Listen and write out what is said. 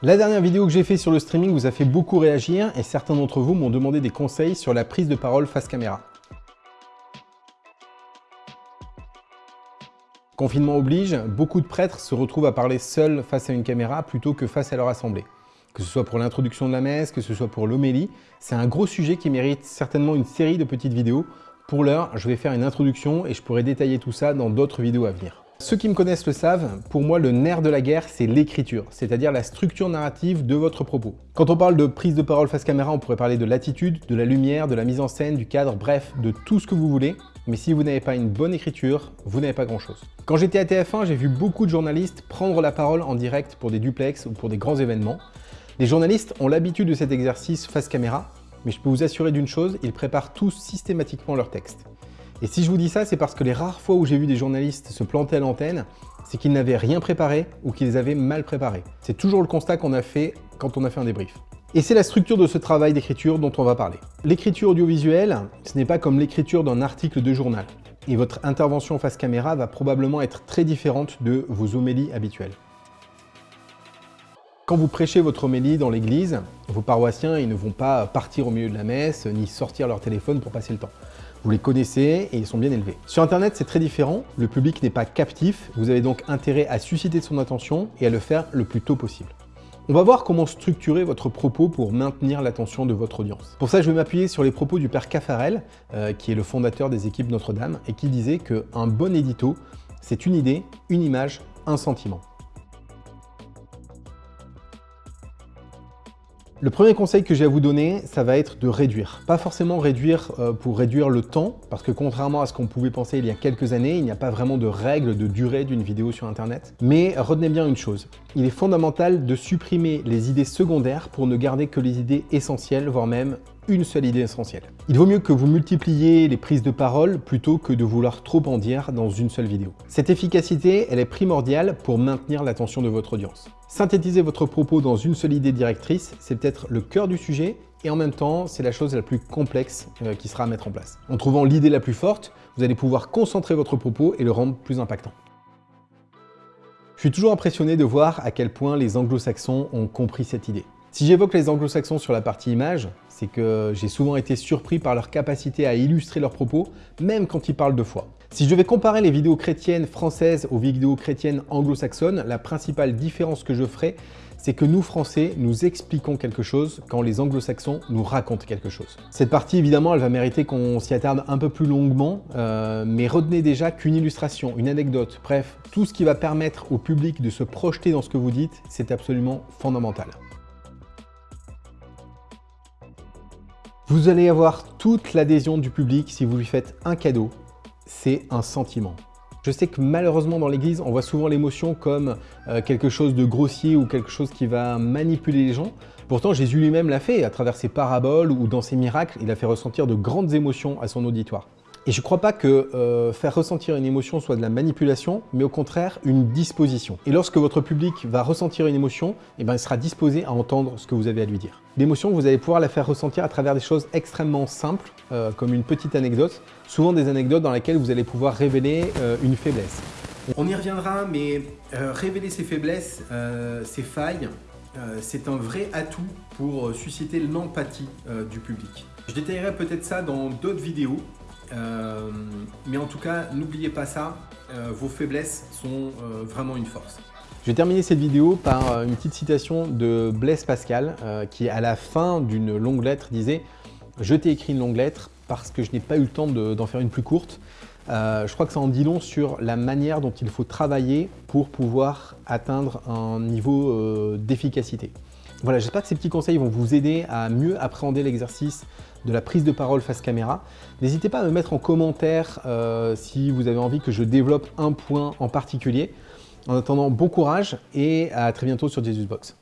La dernière vidéo que j'ai fait sur le streaming vous a fait beaucoup réagir et certains d'entre vous m'ont demandé des conseils sur la prise de parole face caméra. Confinement oblige, beaucoup de prêtres se retrouvent à parler seuls face à une caméra plutôt que face à leur assemblée. Que ce soit pour l'introduction de la messe, que ce soit pour l'homélie, c'est un gros sujet qui mérite certainement une série de petites vidéos. Pour l'heure, je vais faire une introduction et je pourrai détailler tout ça dans d'autres vidéos à venir. Ceux qui me connaissent le savent, pour moi le nerf de la guerre c'est l'écriture, c'est-à-dire la structure narrative de votre propos. Quand on parle de prise de parole face caméra, on pourrait parler de l'attitude, de la lumière, de la mise en scène, du cadre, bref, de tout ce que vous voulez, mais si vous n'avez pas une bonne écriture, vous n'avez pas grand-chose. Quand j'étais à TF1, j'ai vu beaucoup de journalistes prendre la parole en direct pour des duplex ou pour des grands événements. Les journalistes ont l'habitude de cet exercice face caméra, mais je peux vous assurer d'une chose, ils préparent tous systématiquement leur texte. Et si je vous dis ça, c'est parce que les rares fois où j'ai vu des journalistes se planter à l'antenne, c'est qu'ils n'avaient rien préparé ou qu'ils avaient mal préparé. C'est toujours le constat qu'on a fait quand on a fait un débrief. Et c'est la structure de ce travail d'écriture dont on va parler. L'écriture audiovisuelle, ce n'est pas comme l'écriture d'un article de journal. Et votre intervention face caméra va probablement être très différente de vos homélies habituelles. Quand vous prêchez votre homélie dans l'église, vos paroissiens ils ne vont pas partir au milieu de la messe ni sortir leur téléphone pour passer le temps. Vous les connaissez et ils sont bien élevés. Sur Internet, c'est très différent. Le public n'est pas captif. Vous avez donc intérêt à susciter son attention et à le faire le plus tôt possible. On va voir comment structurer votre propos pour maintenir l'attention de votre audience. Pour ça, je vais m'appuyer sur les propos du père Caffarel, euh, qui est le fondateur des équipes Notre-Dame, et qui disait qu'un bon édito, c'est une idée, une image, un sentiment. Le premier conseil que j'ai à vous donner, ça va être de réduire. Pas forcément réduire euh, pour réduire le temps, parce que contrairement à ce qu'on pouvait penser il y a quelques années, il n'y a pas vraiment de règle de durée d'une vidéo sur Internet. Mais retenez bien une chose, il est fondamental de supprimer les idées secondaires pour ne garder que les idées essentielles, voire même une seule idée essentielle. Il vaut mieux que vous multipliez les prises de parole plutôt que de vouloir trop en dire dans une seule vidéo. Cette efficacité, elle est primordiale pour maintenir l'attention de votre audience. Synthétiser votre propos dans une seule idée directrice, c'est peut-être le cœur du sujet et en même temps, c'est la chose la plus complexe euh, qui sera à mettre en place. En trouvant l'idée la plus forte, vous allez pouvoir concentrer votre propos et le rendre plus impactant. Je suis toujours impressionné de voir à quel point les anglo-saxons ont compris cette idée. Si j'évoque les anglo-saxons sur la partie image, c'est que j'ai souvent été surpris par leur capacité à illustrer leurs propos, même quand ils parlent de foi. Si je devais comparer les vidéos chrétiennes françaises aux vidéos chrétiennes anglo-saxonnes, la principale différence que je ferais, c'est que nous, Français, nous expliquons quelque chose quand les anglo-saxons nous racontent quelque chose. Cette partie, évidemment, elle va mériter qu'on s'y attarde un peu plus longuement, euh, mais retenez déjà qu'une illustration, une anecdote, bref, tout ce qui va permettre au public de se projeter dans ce que vous dites, c'est absolument fondamental. Vous allez avoir toute l'adhésion du public si vous lui faites un cadeau. C'est un sentiment. Je sais que malheureusement dans l'église, on voit souvent l'émotion comme euh, quelque chose de grossier ou quelque chose qui va manipuler les gens. Pourtant, Jésus lui-même l'a fait à travers ses paraboles ou dans ses miracles. Il a fait ressentir de grandes émotions à son auditoire. Et je ne crois pas que euh, faire ressentir une émotion soit de la manipulation, mais au contraire une disposition. Et lorsque votre public va ressentir une émotion, eh ben, il sera disposé à entendre ce que vous avez à lui dire. L'émotion, vous allez pouvoir la faire ressentir à travers des choses extrêmement simples, euh, comme une petite anecdote, souvent des anecdotes dans lesquelles vous allez pouvoir révéler euh, une faiblesse. On y reviendra, mais révéler ses faiblesses, ses failles, c'est un vrai atout pour susciter l'empathie du public. Je détaillerai peut-être ça dans d'autres vidéos, euh, mais en tout cas, n'oubliez pas ça, euh, vos faiblesses sont euh, vraiment une force. Je vais terminer cette vidéo par une petite citation de Blaise Pascal qui, à la fin d'une longue lettre, disait « Je t'ai écrit une longue lettre parce que je n'ai pas eu le temps d'en faire une plus courte. je crois que ça en dit long sur la manière dont il faut travailler pour pouvoir atteindre un niveau d'efficacité. Voilà, j'espère que ces petits conseils vont vous aider à mieux appréhender l'exercice de la prise de parole face caméra. N'hésitez pas à me mettre en commentaire euh, si vous avez envie que je développe un point en particulier. En attendant, bon courage et à très bientôt sur JesusBox.